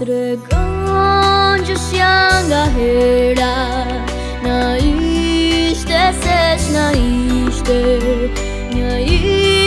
drgon ç'sh jam nga hera na i shtesesh na i shtet një i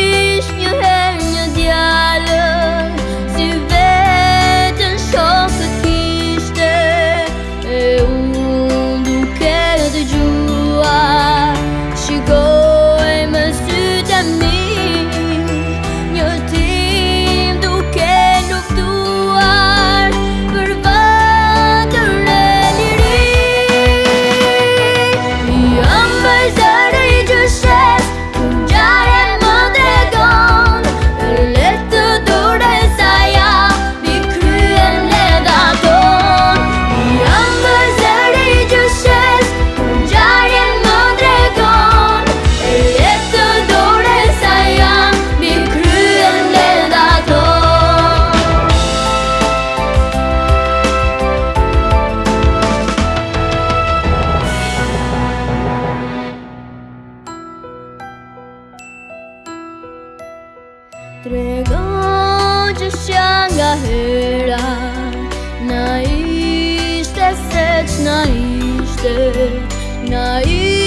Trego që shja nga hera Na ishte se që na Na ishte